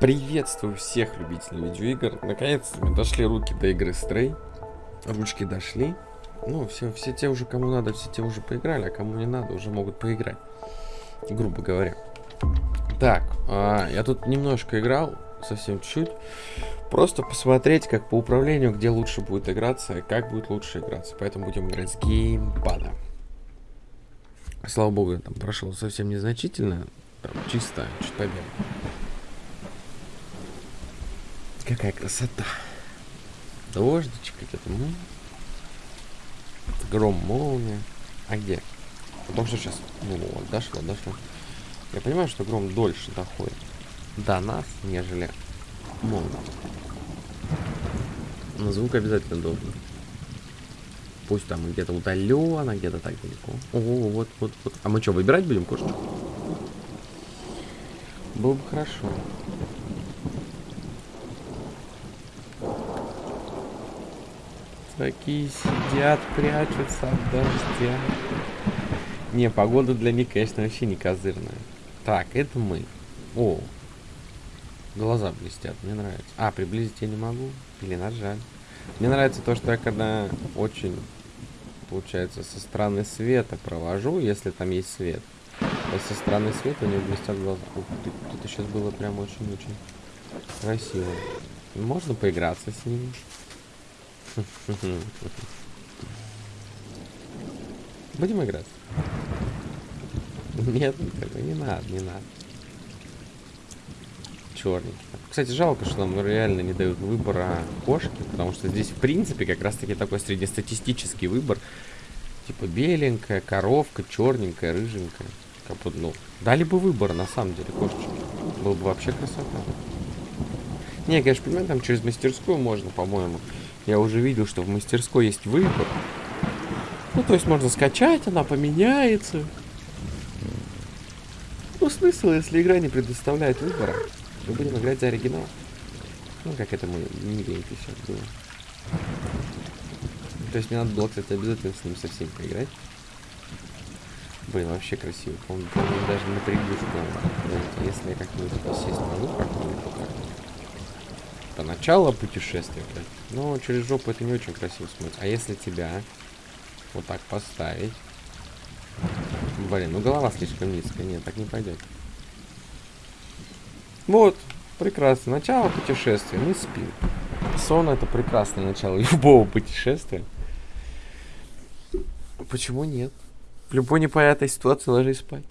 Приветствую всех любителей видеоигр. Наконец-то мы дошли руки до игры Stray. Ручки дошли. Ну, все, все те уже, кому надо, все те уже поиграли, а кому не надо, уже могут поиграть. Грубо говоря. Так, а, я тут немножко играл, совсем чуть-чуть. Просто посмотреть, как по управлению, где лучше будет играться, как будет лучше играться. Поэтому будем играть с геймпада. Слава богу, я там прошел совсем незначительно. Там чисто, чуть побег. Какая красота. Дождичек где-то. Ну. Гром, молния. А где? Потому что сейчас... Ну вот, дошло, дошло. Я понимаю, что гром дольше доходит до нас, нежели молния. Но звук обязательно должен. Пусть там где-то удаленно, где-то так далеко. О, вот, вот, вот. А мы что, выбирать будем кушать? Было бы хорошо. Такие сидят, прячутся от дождя. Не, погода для них, конечно, вообще не козырная. Так, это мы. О, глаза блестят, мне нравится. А, приблизить я не могу. Или нажать. Мне нравится то, что я когда очень, получается, со стороны света провожу, если там есть свет. То со стороны света у него блестят глаза. Ух ты, это сейчас было прям очень-очень красиво. Можно поиграться с ними. Будем играть? Нет, не надо, не надо. Черненький. Кстати, жалко, что нам реально не дают выбора кошки, потому что здесь, в принципе, как раз-таки такой среднестатистический выбор. Типа беленькая, коровка, черненькая, рыженькая. Как бы, ну, дали бы выбор, на самом деле, кошечки. Было бы вообще красота. Не, конечно, понимаю, там через мастерскую можно, по-моему. Я уже видел, что в мастерской есть выбор. Ну, то есть можно скачать, она поменяется. Ну, смысл, если игра не предоставляет выбора. Мы будем играть за оригинал. Ну, как это мы миленько сейчас было. То есть мне надо было, кстати, обязательно с ним совсем поиграть. Блин, вообще красиво. По-моему, даже на надо. Если я как-нибудь сесть могу как-нибудь это начало путешествия, блядь. Но через жопу это не очень красиво смотрится. А если тебя вот так поставить? Блин, ну голова слишком низкая. Нет, так не пойдет. Вот, прекрасно. Начало путешествия. Мы спим. Сон это прекрасное начало любого путешествия. Почему нет? В любой непонятной ситуации ложись спать.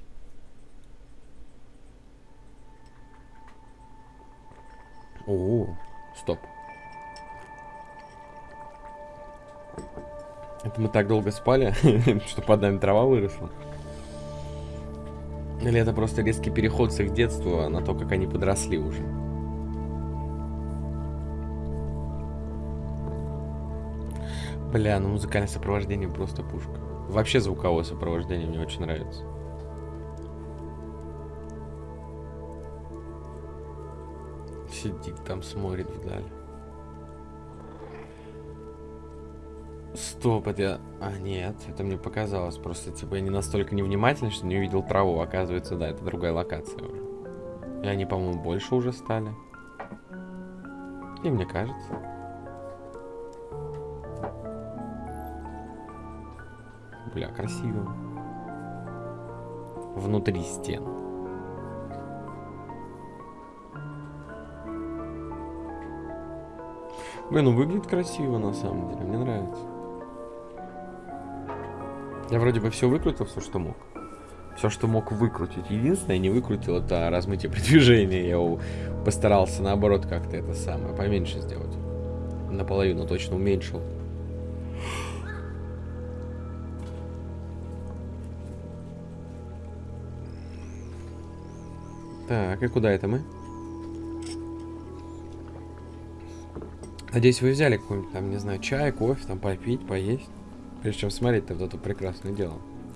О, Стоп. Это мы так долго спали, что под нами трава выросла? Или это просто резкий переход с их детства на то, как они подросли уже? Бля, ну музыкальное сопровождение просто пушка. Вообще звуковое сопровождение мне очень нравится. Сидит там, смотрит вдаль. Стоп, это я... А, нет, это мне показалось. Просто, типа, я не настолько невнимательный, что не увидел траву. Оказывается, да, это другая локация уже. И они, по-моему, больше уже стали. И мне кажется. Бля, красиво. Внутри стен. Блин, ну выглядит красиво на самом деле, мне нравится. Я вроде бы все выкрутил, все, что мог. Все, что мог выкрутить. Единственное, не выкрутил, это размытие продвижения. Я постарался, наоборот, как-то это самое, поменьше сделать. Наполовину точно уменьшил. Так, и куда это мы? Надеюсь, вы взяли какой-нибудь там, не знаю, чай, кофе, там попить, поесть. Прежде чем смотреть вот это прекрасное дело.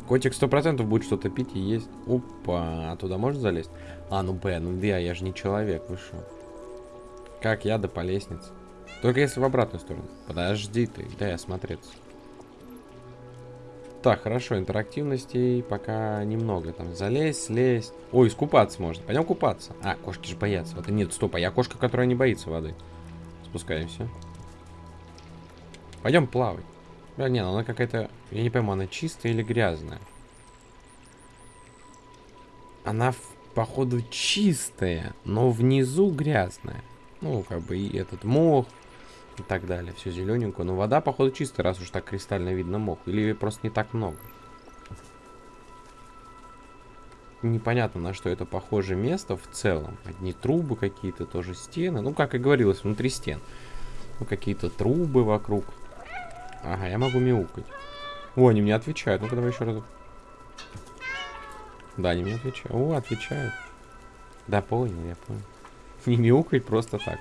Котик сто процентов будет что-то пить и есть. Опа, а туда можно залезть? А, ну Б, ну я, я же не человек, вы что? Как я да по лестнице? Только если в обратную сторону. Подожди ты, дай осмотреться. Так, хорошо, интерактивности пока немного. Там залезть, слезть. Ой, искупаться можно. Пойдем купаться. А, кошки же боятся воды. Нет, стоп, а я кошка, которая не боится воды. Спускаемся. Пойдем плавать. Да, не, ну она какая-то... Я не пойму, она чистая или грязная? Она, походу, чистая, но внизу грязная. Ну, как бы и этот мох и так далее. Все зелененькое. Но вода, походу, чистая, раз уж так кристально видно мох. Или просто не так много. Непонятно, на что это похоже место в целом. Одни трубы какие-то, тоже стены. Ну, как и говорилось, внутри стен. Ну, какие-то трубы вокруг. Ага, я могу мяукать. О, они мне отвечают. Ну-ка, давай еще раз. Да, они мне отвечают. О, отвечают. Да, понял, я понял. Не мяукать просто так.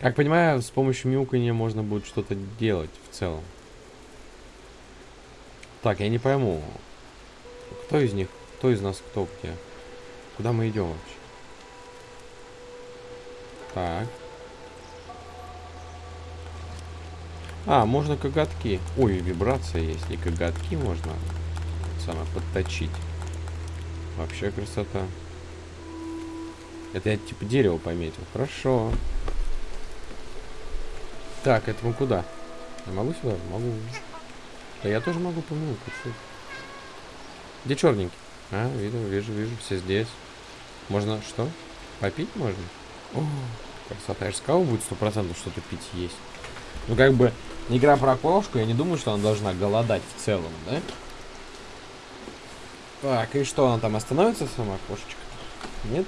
Как понимаю, с помощью мяукания можно будет что-то делать в целом. Так, я не пойму. Кто из них? Кто из нас кто где? Куда мы идем вообще? Так. А, можно коготки. Ой, вибрация есть. И коготки можно самое подточить. Вообще красота. Это я типа дерево пометил. Хорошо. Так, это мы куда? Я могу сюда? Могу. Да я тоже могу помыть. Где черненький? А, вижу, вижу, вижу. Все здесь. Можно что? Попить можно? О, красота. Я же сказал, будет сто процентов что-то пить есть. Ну, как бы, игра про кошку, я не думаю, что она должна голодать в целом, да? Так, и что, она там остановится сама, кошечка? Нет?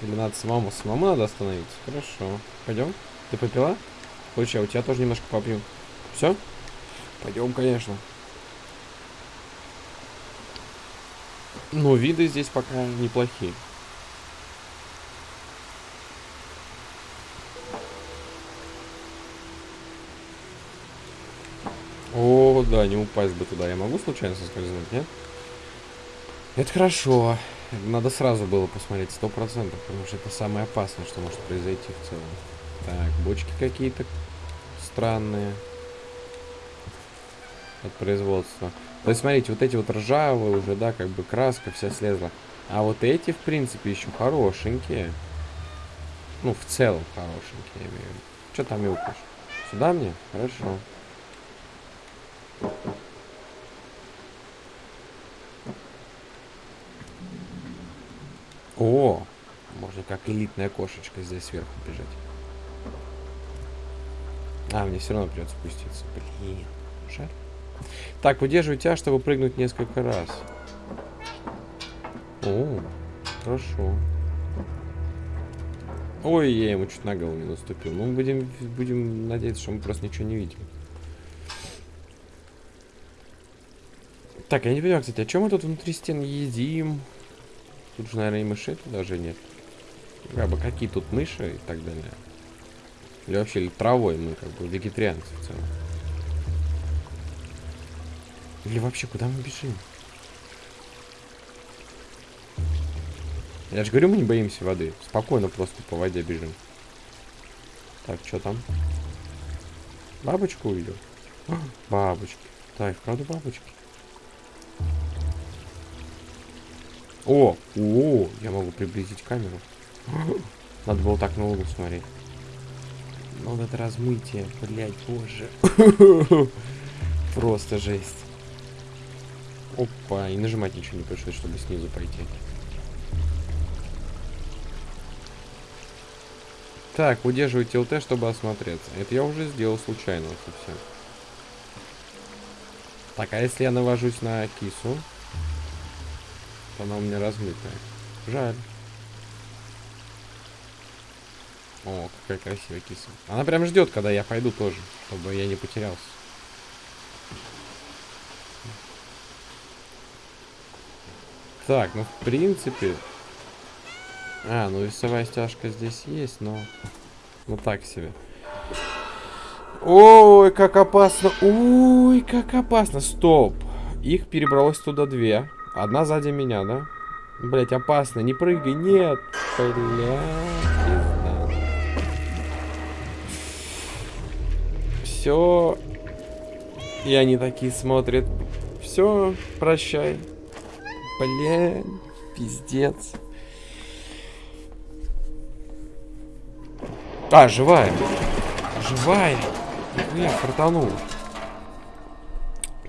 Или надо самому? Самому надо остановиться? Хорошо. Пойдем? Ты попила? Слушай, а у тебя тоже немножко попью. Все? Пойдем, конечно. Но виды здесь пока неплохие. О, да, не упасть бы туда. Я могу случайно соскользнуть, нет? Это хорошо. Надо сразу было посмотреть, сто процентов, потому что это самое опасное, что может произойти в целом. Так, бочки какие-то странные. От производства. То есть, смотрите, вот эти вот ржавые уже, да, как бы краска вся слезла. А вот эти, в принципе, еще хорошенькие. Ну, в целом хорошенькие, я имею в виду. Что там мяукаешь? Сюда мне? Хорошо. О, можно как элитная кошечка здесь сверху бежать. А, мне все равно придется спуститься. Блин, жаль. Так, удерживайте А, чтобы прыгнуть несколько раз. О, хорошо. Ой, я ему чуть на голову не наступил. Ну, будем, будем надеяться, что мы просто ничего не видим. Так, я не понимаю, кстати, а чем мы тут внутри стен едим? Тут же, наверное, и мышей даже нет. Как бы какие тут мыши и так далее. Или вообще или травой мы как бы вегетарианцы в целом. Или вообще куда мы бежим? Я же говорю, мы не боимся воды. Спокойно просто по воде бежим. Так, что там? Бабочку увидел? А, бабочки. Так, правда бабочки? О, о, я могу приблизить камеру. Надо было так на угол смотреть. Ну, вот это размытие, блядь, боже. Просто жесть. Опа, и нажимать ничего не пришлось, чтобы снизу пойти. Так, удерживайте ЛТ, чтобы осмотреться. Это я уже сделал случайно совсем. Так, а если я навожусь на кису? То она у меня размытая. Жаль. О, какая красивая киса. Она прям ждет, когда я пойду тоже, чтобы я не потерялся. Так, ну в принципе... А, ну весовая стяжка здесь есть, но... Ну так себе. Ой, как опасно. Ой, как опасно. Стоп. Их перебралось туда две. Одна сзади меня, да? Блять, опасно. Не прыгай. Нет. Блядь. все И они такие смотрят. Все, прощай. Блин, пиздец. А, живая. Живая. Нихуя, фартанула.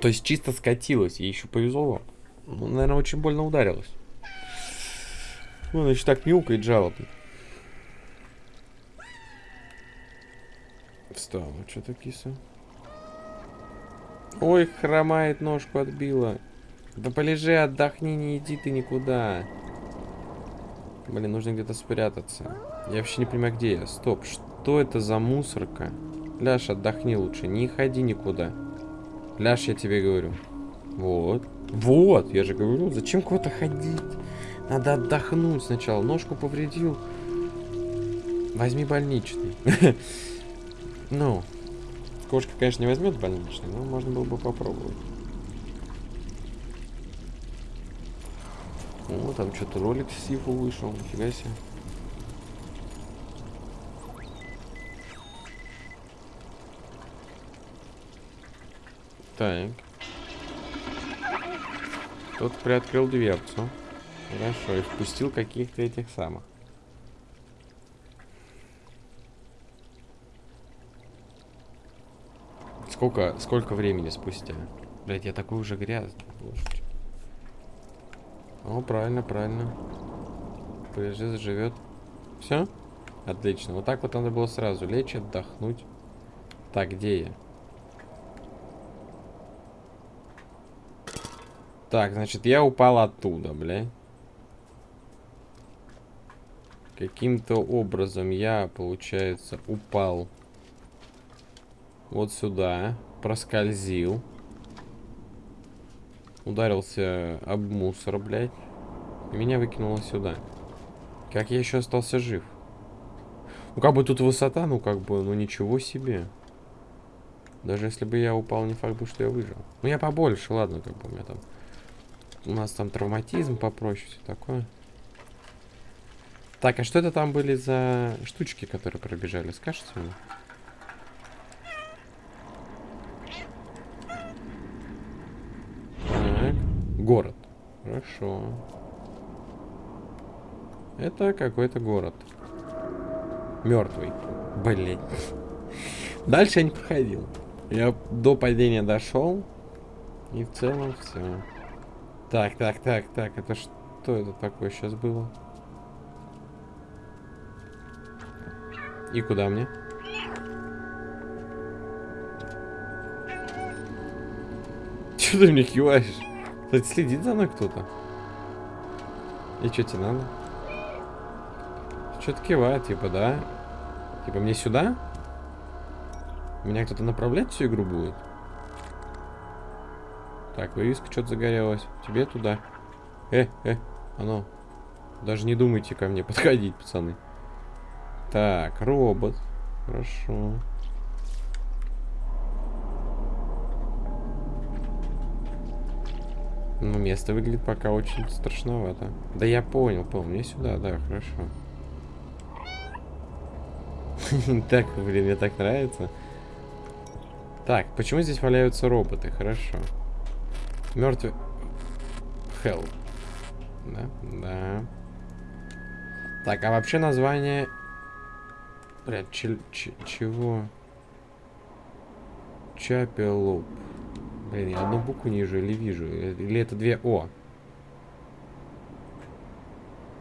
То есть чисто скатилась, ей еще повезло. Ну, наверное, очень больно ударилась. Ну, значит, так мяукает жалобно. Встала, что-то киса. Ой, хромает, ножку отбила. Да полежи, отдохни, не иди ты никуда. Блин, нужно где-то спрятаться. Я вообще не понимаю, где я. Стоп, что это за мусорка? Ляш, отдохни лучше, не ходи никуда. Ляж, я тебе говорю. Вот. Вот, я же говорю, зачем куда-то ходить? Надо отдохнуть сначала. Ножку повредил. Возьми больничный. Ну, кошка, конечно, не возьмет больничный, но можно было бы попробовать. О, там что-то ролик с Сифу вышел, нифига себе. Так. Тот приоткрыл дверцу. Хорошо, и впустил каких-то этих самых. Сколько, сколько времени спустя? Блять, я такой уже грязный. Боже. О, правильно, правильно. Полежи, заживет. Все? Отлично. Вот так вот надо было сразу лечь, отдохнуть. Так, где я? Так, значит, я упал оттуда, бля. Каким-то образом я, получается, упал вот сюда. Проскользил. Ударился об мусор, блядь. Меня выкинуло сюда. Как я еще остался жив? Ну, как бы тут высота, ну, как бы, ну, ничего себе. Даже если бы я упал, не факт бы, что я выжил. Ну, я побольше, ладно, как бы у меня там у нас там травматизм попроще, все такое. Так, а что это там были за штучки, которые пробежали? Скажите мне? Так, город. Хорошо. Это какой-то город. Мертвый. Блин. Дальше я не проходил. Я до падения дошел. И в целом все. Так, так, так, так, это что это такое сейчас было? И куда мне? Че ты мне киваешь? Кстати, следит за мной кто-то. И что тебе надо? Что-то кивает, типа, да? Типа, мне сюда? Меня кто-то направлять всю игру будет? Так, вывеска что-то загорелась. Тебе туда. Э, э, оно. Даже не думайте ко мне подходить, пацаны. Так, робот. Хорошо. Ну, место выглядит пока очень страшновато. Да я понял, понял. Мне сюда, да, хорошо. Так, блин, мне так нравится. Так, почему здесь валяются роботы? Хорошо. Мертвый. Хелл. Да, да. Так, а вообще название... Блядь, чего? Чапелоп. Блин, я одну букву не вижу или вижу. Или это две О?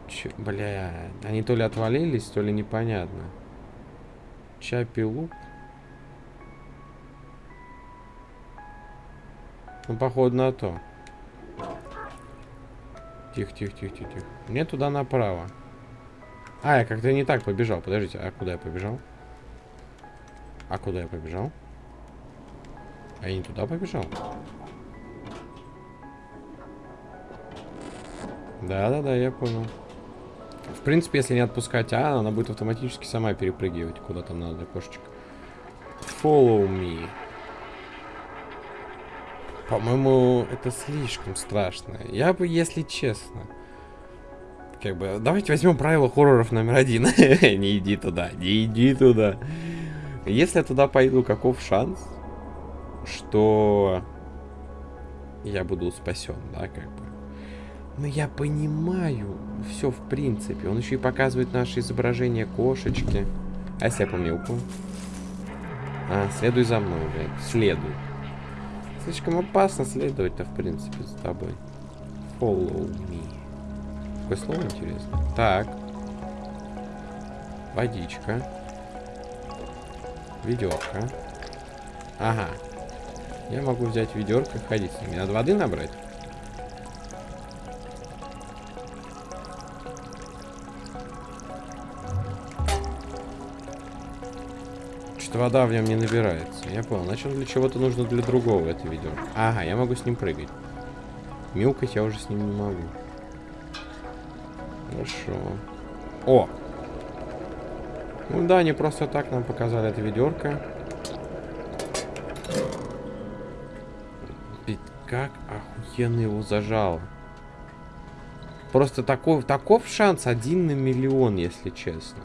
Ч бля, они то ли отвалились, то ли непонятно. Чапелуп. Ну, походу на то. Тихо, тихо, тихо, тихо, тихо. Мне туда направо. А, я как-то не так побежал. Подождите, а куда я побежал? А куда я побежал? А я не туда побежал? Да-да-да, я понял. В принципе, если не отпускать А, она будет автоматически сама перепрыгивать куда там надо, кошечка. Follow me. По-моему, это слишком страшно. Я бы, если честно... Как бы, давайте возьмем правило хорроров номер один. не иди туда, не иди туда. Если я туда пойду, каков шанс, что я буду спасен, да, как бы. Но я понимаю все в принципе. Он еще и показывает наше изображение кошечки. А если я помилку? А, следуй за мной, блядь. Следуй. Слишком опасно следовать-то, в принципе, за тобой. Follow me. Какое слово интересно? Так. Водичка. Ведерко. Ага. Я могу взять ведерко и ходить с ними. Надо воды набрать? Что-то вода в нем не набирается. Я понял. Значит, для чего-то нужно для другого это ведерко. Ага, я могу с ним прыгать. Милкать я уже с ним не могу. Хорошо. О! Ну да, не просто так нам показали это ведерко. Как охуенно его зажало. Просто такой, таков шанс один на миллион, если честно.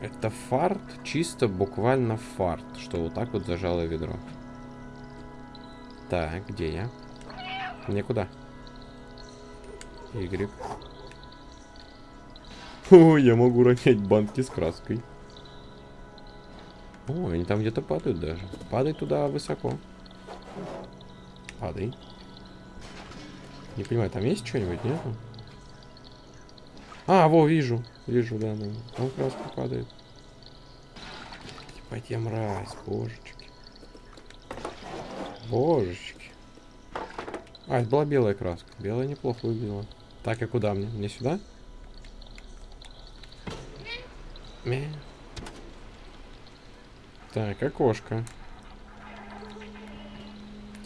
Это фарт, чисто буквально фарт, что вот так вот зажало ведро. Так, где я? Мне куда? Y. О, я могу ронять банки с краской. О, они там где-то падают даже. Падай туда высоко. Падай. Не понимаю, там есть что-нибудь, нет? А, во, вижу. Вижу, да, да. Там краска падает. Ебать, я мразь, божечки. Божечки. А, это была белая краска. Белая неплохо выглядела. Так, и куда мне? Мне сюда? Мя. Так, окошко.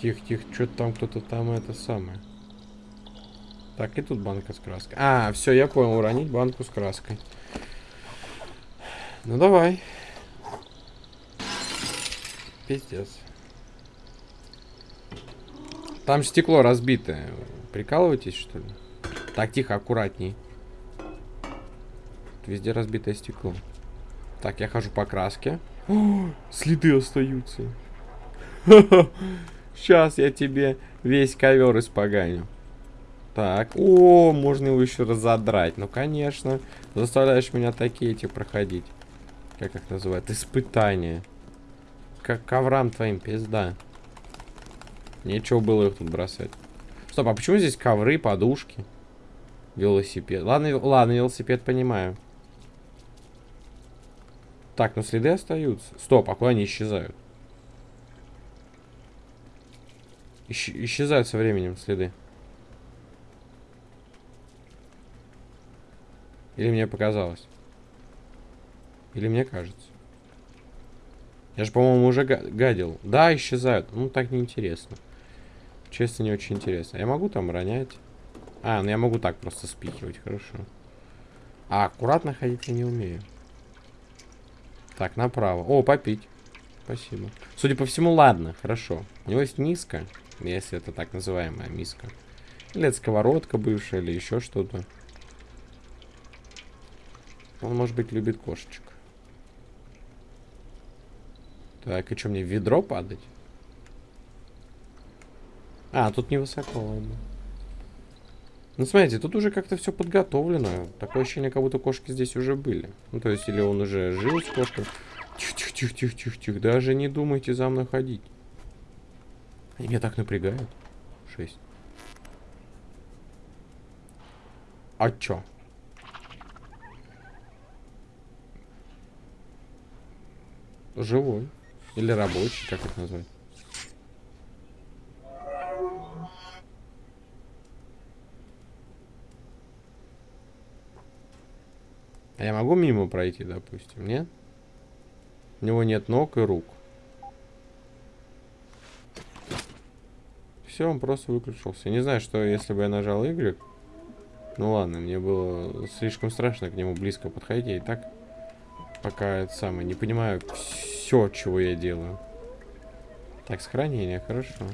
Тихо, тихо, что-то там кто-то там это самое. Так, и тут банка с краской. А, все, я понял, уронить банку с краской. Ну давай. Пиздец. Там стекло разбитое. Прикалываетесь, что ли? Так, тихо, аккуратней. Везде разбитое стекло. Так, я хожу по краске. О, следы остаются. Сейчас я тебе весь ковер испоганю. Так, о, можно его еще разодрать. Ну, конечно. Заставляешь меня такие эти проходить. Как их называют? Испытания. Как коврам твоим, пизда. Нечего было их тут бросать. Стоп, а почему здесь ковры, подушки? Велосипед. Ладно, ладно, велосипед понимаю. Так, но следы остаются. Стоп, а куда они исчезают? Исч исчезают со временем следы. Или мне показалось? Или мне кажется? Я же, по-моему, уже гадил. Да, исчезают. Ну, так неинтересно. Честно, не очень интересно. Я могу там ронять? А, ну я могу так просто спихивать, хорошо. А аккуратно ходить я не умею. Так, направо. О, попить. Спасибо. Судя по всему, ладно, хорошо. У него есть миска, если это так называемая миска. Или это сковородка бывшая, или еще что-то. Он, может быть, любит кошечек. Так, и что, мне в ведро падать? А, тут невысоко, ладно. Ну, смотрите, тут уже как-то все подготовлено. Такое ощущение, как будто кошки здесь уже были. Ну, то есть, или он уже жил с кошкой. Тихо-тихо-тихо-тихо-тихо. Даже не думайте за мной ходить. Они меня так напрягают. Шесть. А чё? Живой. Или рабочий, как это назвать? А я могу мимо пройти, допустим, нет? У него нет ног и рук. Все, он просто выключился. не знаю, что если бы я нажал Y. Ну ладно, мне было слишком страшно к нему близко подходить. Я и так пока это самое не понимаю все, чего я делаю. Так, сохранение, хорошо.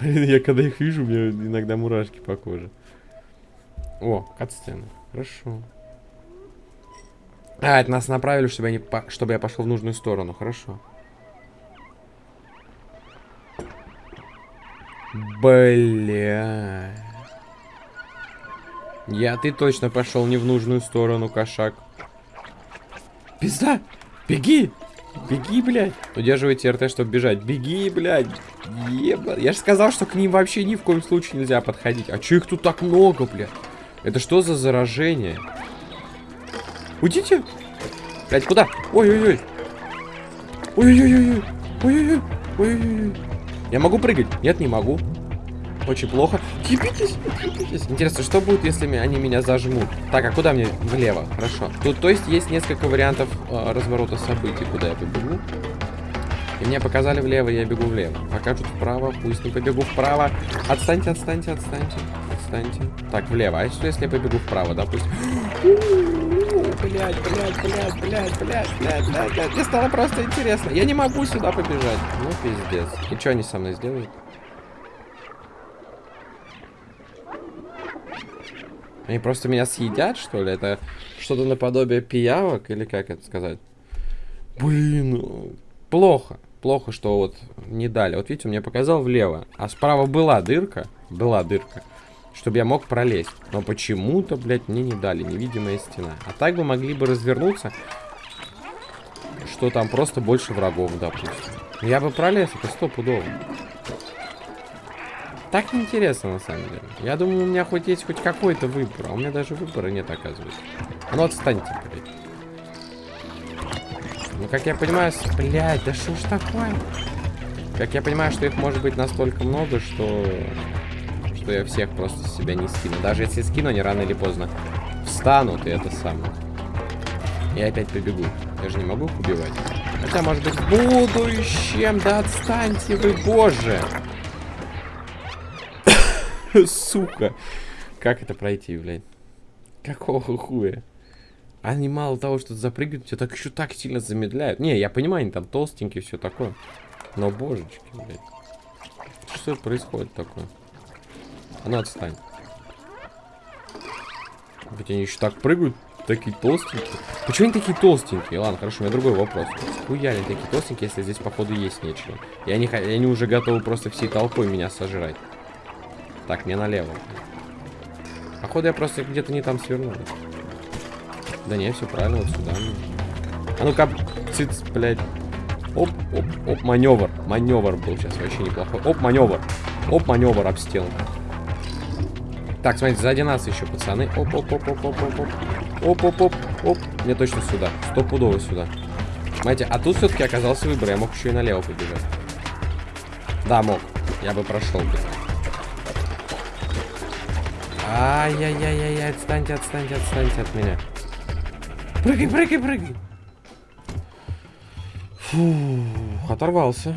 Блин, я когда их вижу, у меня иногда мурашки по коже. О, катсцена. Хорошо. А, это нас направили, чтобы я, не по... чтобы я пошел в нужную сторону. Хорошо. Бля. Я, ты точно пошел не в нужную сторону, кошак. Пизда! Беги! Беги, блядь! Удерживайте РТ, чтобы бежать. Беги, блядь! Еба. Я же сказал, что к ним вообще ни в коем случае нельзя подходить. А чё их тут так много, блядь? Это что за заражение? Уйдите! Блядь, куда? Ой-ой-ой! Ой-ой-ой! Ой-ой-ой! Я могу прыгать? Нет, не могу. Очень плохо. Кипитесь, кипитесь. Интересно, что будет, если они меня зажмут? Так, а куда мне? Влево. Хорошо. Тут, то есть, есть несколько вариантов э, разворота событий, куда я побегу. И мне показали влево, я бегу влево. Покажут вправо, пусть не побегу вправо. Отстаньте, отстаньте, отстаньте. Отстаньте. Так, влево. А что, если я побегу вправо, допустим? Блять, блять, блять, блять, блять, блять, блять. Мне стало просто интересно. Я не могу сюда побежать. Ну, пиздец. И что они со мной сделают? Они просто меня съедят, что ли? Это что-то наподобие пиявок, или как это сказать? Блин, плохо. Плохо, что вот не дали. Вот видите, он мне показал влево. А справа была дырка. Была дырка. Чтобы я мог пролезть. Но почему-то, блядь, мне не дали. Невидимая стена. А так бы могли бы развернуться. Что там просто больше врагов, допустим. Я бы пролез, это стопудово. Так неинтересно, на самом деле. Я думаю, у меня хоть есть хоть какой-то выбор. А у меня даже выбора нет, оказывается. А ну отстаньте, блядь. Ну, как я понимаю... Блядь, да что ж такое? Как я понимаю, что их может быть настолько много, что... Что я всех просто себя не скину. Даже если скину, они рано или поздно встанут, и это самое. Я опять побегу. Я же не могу их убивать. Хотя, может быть, в будущем. Да отстаньте вы, боже. Сука. Как это пройти, блядь? Какого хуя? Они мало того, что запрыгивают, тебя так еще так сильно замедляют. Не, я понимаю, они там толстенькие, все такое. Но божечки, блядь. Что происходит такое? А ну отстань. Ведь они еще так прыгают, такие толстенькие. Почему они такие толстенькие? Ладно, хорошо, у меня другой вопрос. Хуя они такие толстенькие, если здесь, походу, есть нечего. И они, они уже готовы просто всей толпой меня сожрать. Так, мне налево. Походу я просто где-то не там свернул. Да не, все правильно, вот сюда. А ну-ка, циц, блядь. Оп, оп, оп, маневр. Маневр был сейчас вообще неплохой. Оп, маневр. Оп, маневр об стену. Так, смотрите, сзади нас еще, пацаны. Оп, оп, оп. Мне точно сюда. Стопудово сюда. Смотрите, а тут все-таки оказался выбор. Я мог еще и налево побежать. Да, мог. Я бы прошел бы. Ай-яй-яй-яй, отстаньте, отстаньте, отстаньте от меня. Прыгай, прыгай, прыгай. Фу, оторвался.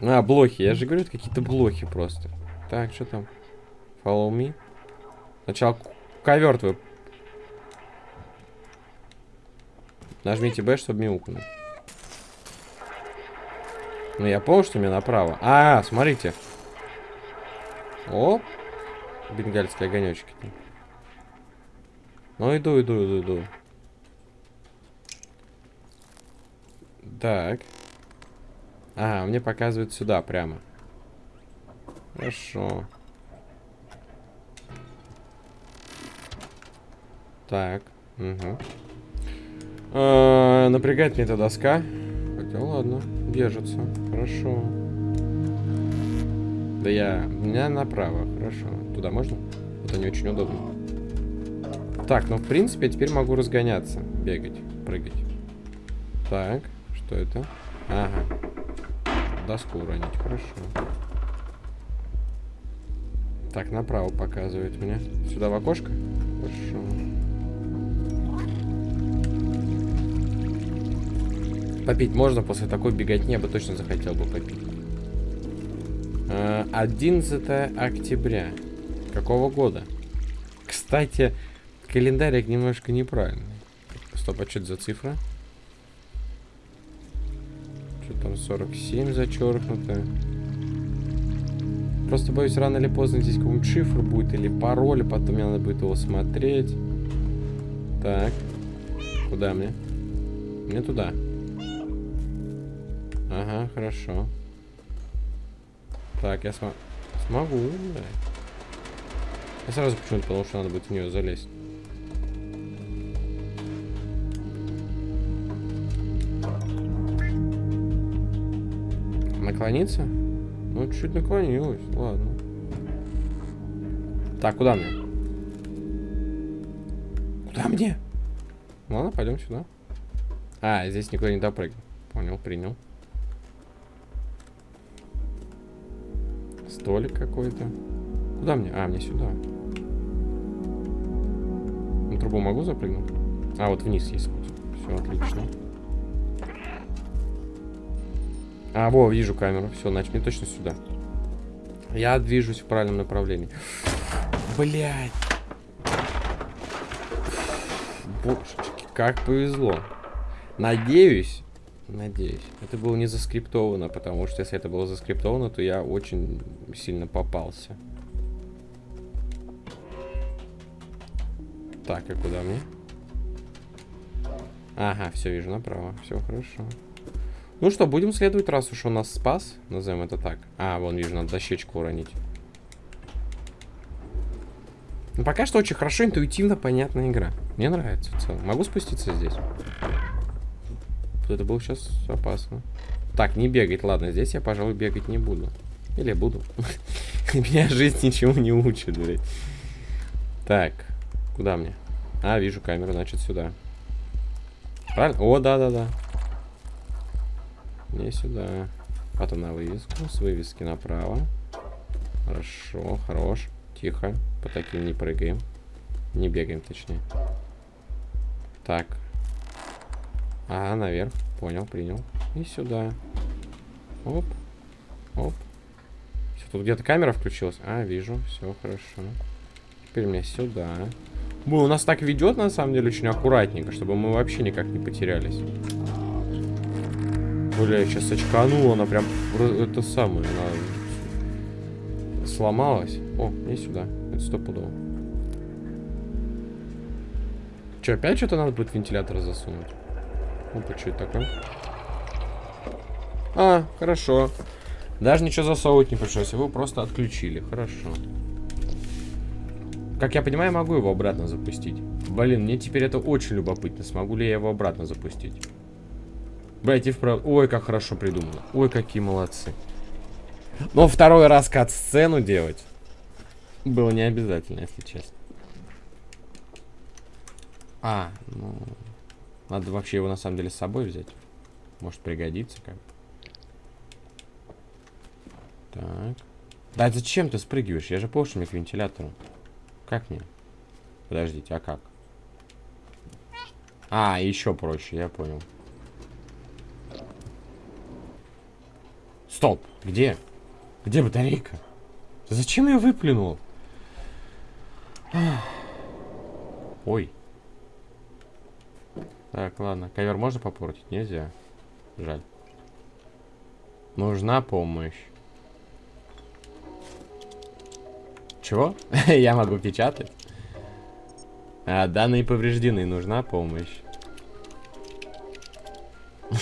А, блохи. Я же говорю, это какие-то блохи просто. Так, что там? Follow me. Сначала ковер твой. Нажмите B, чтобы мяукнуть. Ну, я понял, что мне направо. А, смотрите. Оп бенгальские огонечки. Ну, иду, иду, иду, иду. Так. Ага, мне показывают сюда прямо. Хорошо. Так. Угу. А, напрягает мне эта доска. Хотя ладно, держится. Хорошо. Да я... У меня направо. Хорошо. Туда можно? Это не очень удобно. Так, ну в принципе я теперь могу разгоняться. Бегать, прыгать. Так, что это? Ага. Доску уронить, хорошо. Так, направо показывает мне. Сюда в окошко? Хорошо. Попить можно после такой беготни, я бы точно захотел бы попить. 11 э, октября. Какого года? Кстати, календарик немножко неправильный. Стоп, а что это за цифра? Что там 47 зачеркнуто? Просто боюсь, рано или поздно здесь какой-нибудь шифр будет или пароль, потом мне надо будет его смотреть. Так. Куда мне? Мне туда. Хорошо. Так, я см смогу, да. Я сразу почему-то потому что надо будет в нее залезть. Наклониться? Ну, чуть-чуть наклонилась, ладно. Так, куда мне? Куда мне? Ладно, пойдем сюда. А, здесь никуда не допрыгнул. Понял, принял. Столик какой-то. Куда мне? А, мне сюда. На трубу могу запрыгнуть? А, вот вниз есть путь. Все, отлично. А, во, вижу камеру. Все, значит, мне точно сюда. Я движусь в правильном направлении. Блять. Божечки, как повезло. Надеюсь, надеюсь, это было не заскриптовано, потому что если это было заскриптовано, то я очень сильно попался. Так, и куда мне? Ага, все, вижу направо. Все хорошо. Ну что, будем следовать, раз уж он нас спас. Назовем это так. А, вон, вижу, надо дощечку уронить. Ну, пока что очень хорошо, интуитивно понятная игра. Мне нравится в целом. Могу спуститься здесь? Это было сейчас опасно. Так, не бегать. Ладно, здесь я, пожалуй, бегать не буду. Или буду. Меня жизнь ничего не учит, блядь. Так, куда мне? А, вижу камеру, значит, сюда. Правильно? О, да-да-да. Не сюда. Потом на вывеску. С вывески направо. Хорошо, хорош. Тихо. По таким не прыгаем. Не бегаем, точнее. Так. А, наверх. Понял, принял. И сюда. Оп. Оп. Все, тут где-то камера включилась. А, вижу. Все хорошо. Теперь мне сюда. Бу, у нас так ведет, на самом деле, очень аккуратненько, чтобы мы вообще никак не потерялись. Бля, сейчас очканула, она прям это самое, она сломалась. О, не сюда. Это стопудово. Че, опять что-то надо будет вентилятор засунуть? Опа, что это такое? А, хорошо. Даже ничего засовывать не пришлось, его просто отключили. Хорошо. Как я понимаю, могу его обратно запустить. Блин, мне теперь это очень любопытно. Смогу ли я его обратно запустить? Блять, и вправду. Ой, как хорошо придумано. Ой, какие молодцы. Но второй раз кат-сцену делать было не обязательно, если честно. А, ну... Надо вообще его на самом деле с собой взять. Может пригодится как. Так. Да зачем ты спрыгиваешь? Я же помню, к вентилятору. Как мне? Подождите, а как? А, еще проще, я понял. Стоп, где? Где батарейка? Зачем я выплюнул? Ой. Так, ладно. Ковер можно попортить? Нельзя. Жаль. Нужна помощь. Чего? Я могу печатать? А, данные повреждены. Нужна помощь.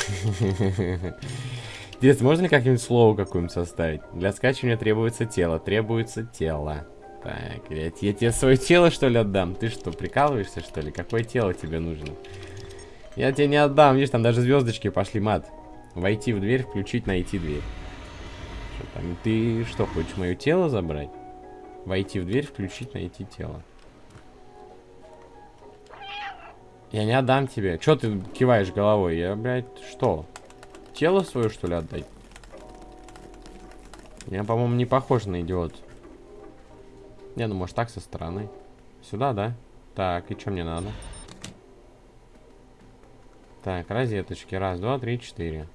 Интересно, можно ли как-нибудь слово какое-нибудь составить? Для скачивания требуется тело. Требуется тело. Так, я, я тебе свое тело, что ли, отдам? Ты что, прикалываешься, что ли? Какое тело тебе нужно? Я тебе не отдам. Видишь, там даже звездочки пошли, мат. Войти в дверь, включить, найти дверь. Что там? Ты что, хочешь мое тело забрать? Войти в дверь, включить, найти тело. Я не отдам тебе. Че ты киваешь головой? Я, блядь, что? Тело свое, что ли, отдать? Я, по-моему, не похож на идиот. Не, ну, может, так со стороны. Сюда, да? Так, и что мне надо? Так, розеточки. Раз, два, три, четыре.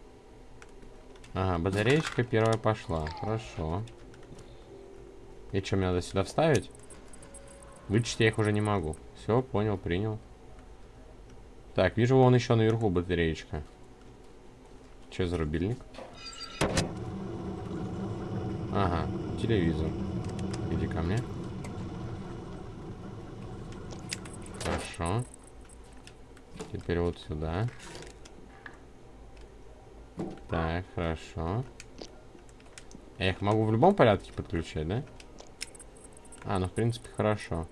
Ага, батареечка первая пошла. Хорошо. И что, мне надо сюда вставить? Вычесть я их уже не могу. Все, понял, принял. Так, вижу, вон еще наверху батареечка. Че за рубильник? Ага, телевизор. Иди ко мне. Теперь вот сюда. Так, хорошо. Я их могу в любом порядке подключать, да? А, ну в принципе хорошо.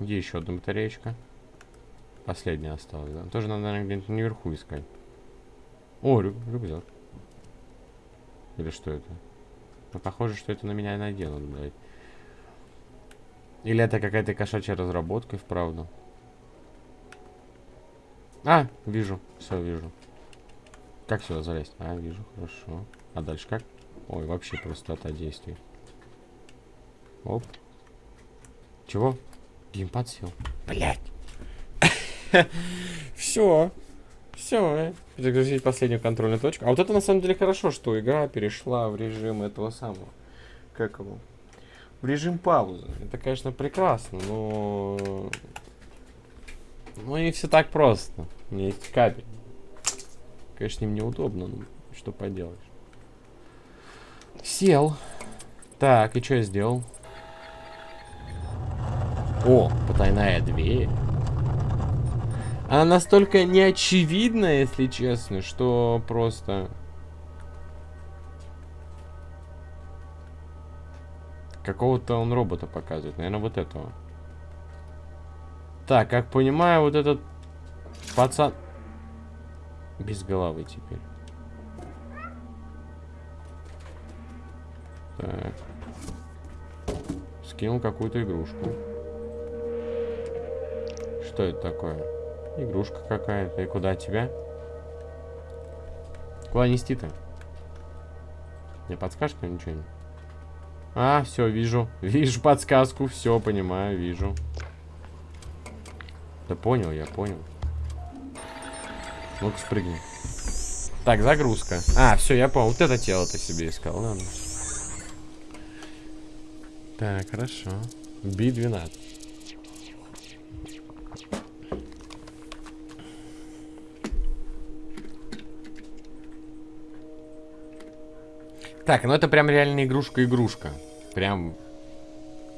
Где еще одна батареечка? Последняя осталась, да? Тоже надо, наверное, где-нибудь наверху искать. О, рю рюкзак. Или что это? Ну, похоже, что это на меня наденут, блядь. Или это какая-то кошачья разработка, вправду. А, вижу. Все, вижу. Как сюда залезть? А, вижу, хорошо. А дальше как? Ой, вообще простота действий. Оп. Чего? Геймпад сел. Блять. Все. Все. Загрузить последнюю контрольную точку. А вот это на самом деле хорошо, что игра перешла в режим этого самого. Как его? В режим паузы. Это, конечно, прекрасно, но... Ну, не все так просто. У меня есть кабель. Конечно, им неудобно, но что поделаешь. Сел. Так, и что я сделал? О, потайная дверь. Она настолько неочевидна, если честно, что просто... Какого-то он робота показывает. Наверное, вот этого. Так, как понимаю, вот этот пацан... Без головы теперь. Так. Скинул какую-то игрушку. Что это такое? Игрушка какая-то. И куда тебя? Куда нести-то? Мне подскажешь ничего? А, все, вижу. Вижу подсказку. Все, понимаю, вижу. Да понял, я понял. Ну-ка, спрыгни. Так, загрузка. А, все, я понял. Вот это тело ты себе искал. Ладно. Так, хорошо. Би-12. Так, ну это прям реально игрушка-игрушка. Прям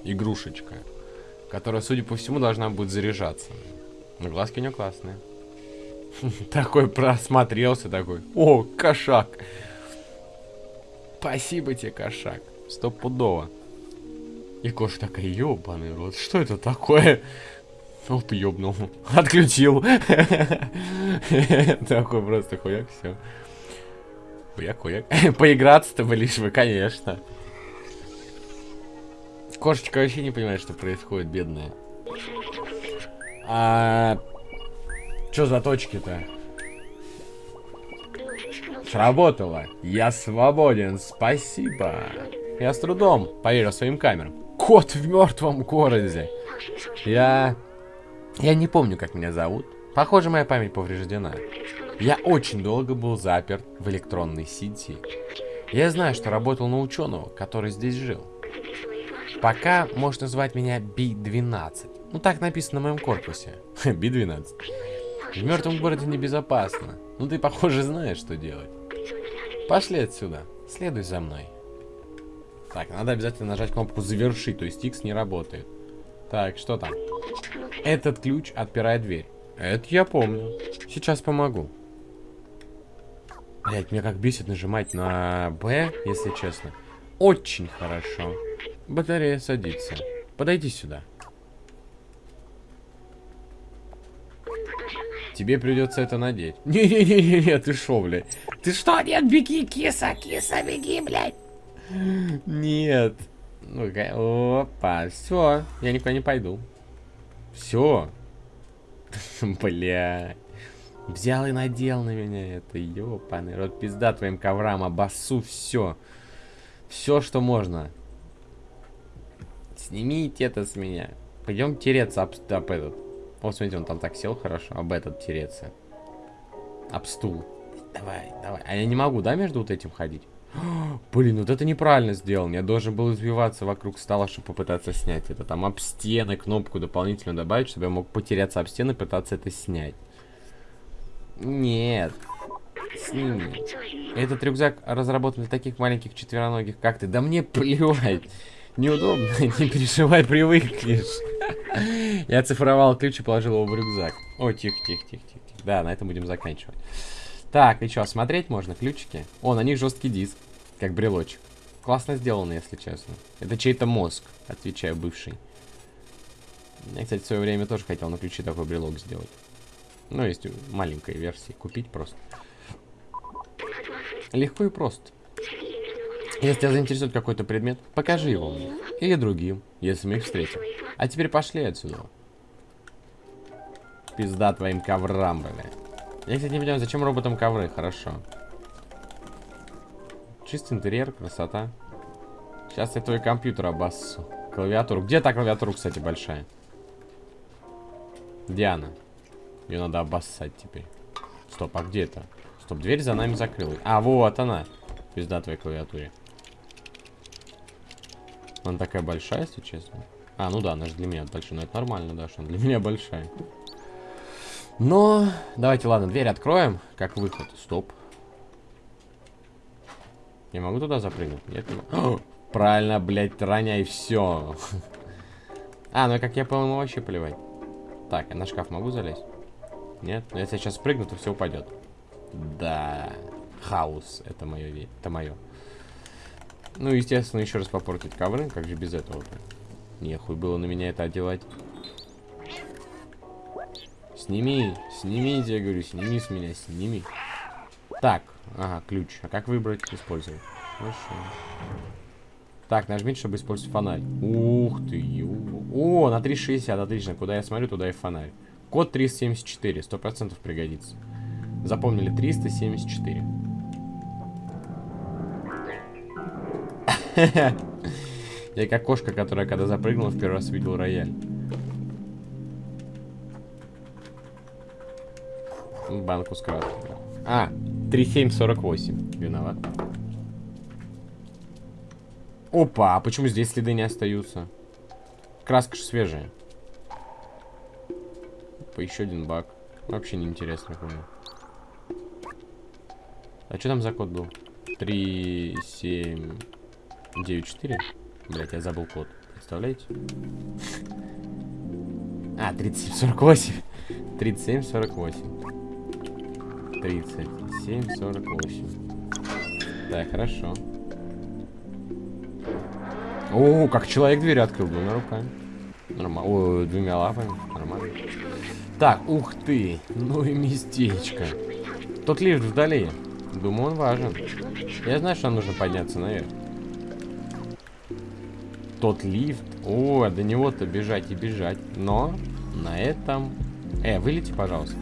игрушечка. Которая, судя по всему, должна будет заряжаться. Но глазки у нее классные. Такой просмотрелся, такой. О, кошак. Спасибо тебе, кошак. Стопудово. И кошка такая, ёбаный рот, что это такое? Оп, ёбнул. Отключил. Такой просто хуяк, все. Хуяк, хуяк. Поиграться-то лишь вы, конечно. Кошечка вообще не понимает, что происходит, бедная. А... Чё за точки-то? Сработало. Я свободен, спасибо. Я с трудом поверил своим камерам. Кот в мертвом городе. Я... Я не помню, как меня зовут. Похоже, моя память повреждена. Я очень долго был заперт в электронной сети. Я знаю, что работал на ученого, который здесь жил. Пока можно назвать меня Би-12. Ну, так написано на моем корпусе. Би-12. В мертвом городе небезопасно. Ну, ты, похоже, знаешь, что делать. Пошли отсюда. Следуй за мной. Так, надо обязательно нажать кнопку «Завершить», то есть X не работает. Так, что там? Этот ключ отпирает дверь. Это я помню. Сейчас помогу. Блять, меня как бесит нажимать на Б, если честно. Очень хорошо. Батарея садится. Подойди сюда. Тебе придется это надеть. Не-не-не-не, ты шо, блядь? Ты что? Нет, беги, киса, киса, беги, блядь. Нет. Ну-ка, опа, все, я никуда не пойду. Все. Бля. Взял и надел на меня это, ёпаный рот, пизда твоим коврам, обоссу все. Все, что можно. Снимите это с меня. Пойдем тереться об, об этот. Вот, смотрите, он там так сел хорошо, об этот тереться. Об стул. Давай, давай. А я не могу, да, между вот этим ходить? Блин, вот это неправильно сделано. Я должен был извиваться вокруг стола, чтобы попытаться снять это. Там об стены кнопку дополнительно добавить, чтобы я мог потеряться об стены и пытаться это снять. Нет. Сними. Этот рюкзак разработан для таких маленьких четвероногих, как ты. Да мне плевать. Неудобно, не переживай, привыкнешь. Я цифровал ключ и положил его в рюкзак. О, тихо, тихо, тихо, тихо. Да, на этом будем заканчивать. Так, и что, смотреть можно? Ключики? О, на них жесткий диск, как брелочек. Классно сделано, если честно. Это чей-то мозг, отвечаю, бывший. Я, кстати, в свое время тоже хотел на ключи такой брелок сделать. Ну, есть маленькой версии. Купить просто. Легко и просто. Если тебя заинтересует какой-то предмет, покажи его мне. Или другим, если мы их встретим. А теперь пошли отсюда. Пизда твоим коврам, бля. Я, кстати, не понимаю, зачем роботам ковры? Хорошо. Чистый интерьер, красота. Сейчас я твой компьютер обоссу. Клавиатуру. Где та клавиатура, кстати, большая? Диана. Ее надо обоссать теперь. Стоп, а где это? Стоп, дверь за нами закрылась. А, вот она. Пизда твоей клавиатуре. Она такая большая, если честно. А, ну да, она же для меня большая. Но это нормально, да, что она для меня большая. Но, давайте, ладно, дверь откроем. Как выход. Стоп. Я могу туда запрыгнуть? Нет, не могу. Правильно, блядь, роняй все. А, ну как я понял, вообще плевать. Так, я на шкаф могу залезть? Нет? Но если я сейчас прыгну, то все упадет. Да. Хаос. Это мое. Это мое. Ну, естественно, еще раз попортить ковры. Как же без этого-то? Нехуй было на меня это одевать. Сними. Снимите, я говорю. Сними с меня. Сними. Так. Ага, ключ. А как выбрать? Использовать. Хорошо. Так, нажмите, чтобы использовать фонарь. Ух ты, ё. О, на 360, отлично. Куда я смотрю, туда и фонарь. Код 374, 100% пригодится. Запомнили, 374. Я как кошка, которая когда запрыгнула, в первый раз увидел рояль. Банку с краской. А, 3748. Виноват. Опа, а почему здесь следы не остаются? Краска же свежая. Опа, еще один баг. Вообще неинтересно, понял. А что там за код был? 3, 7, 9, 4? Блять, я забыл код. Представляете? А, 37, 48. 37, 48. 37, 48. Так, хорошо. О, как человек дверь открыл двумя руками. Нормально. Ой, двумя лапами. Нормально. Так, ух ты. Ну и местечко. Тот лифт вдали. Думаю, он важен. Я знаю, что нам нужно подняться наверх. Тот лифт. О, до него-то бежать и бежать. Но на этом... Э, вылети, пожалуйста.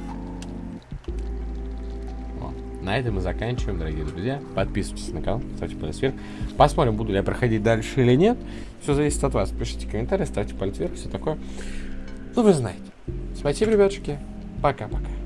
На этом мы заканчиваем, дорогие друзья. Подписывайтесь на канал, ставьте палец вверх. Посмотрим, буду ли я проходить дальше или нет. Все зависит от вас. Пишите комментарии, ставьте палец вверх, все такое. Ну, вы знаете. Спасибо, ребятушки. Пока-пока.